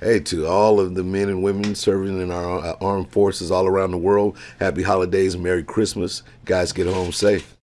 Hey, to all of the men and women serving in our uh, armed forces all around the world, happy holidays Merry Christmas. Guys, get home safe.